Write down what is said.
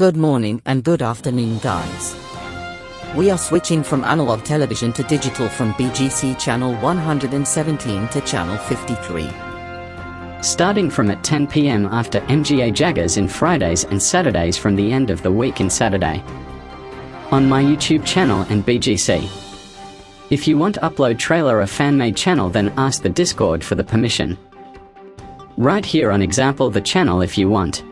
Good morning and good afternoon guys. We are switching from analog television to digital from BGC channel 117 to channel 53. Starting from at 10 pm after MGA Jaggers in Fridays and Saturdays from the end of the week in Saturday. On my YouTube channel and BGC. If you want upload trailer or fan-made channel then ask the Discord for the permission. Right here on example the channel if you want.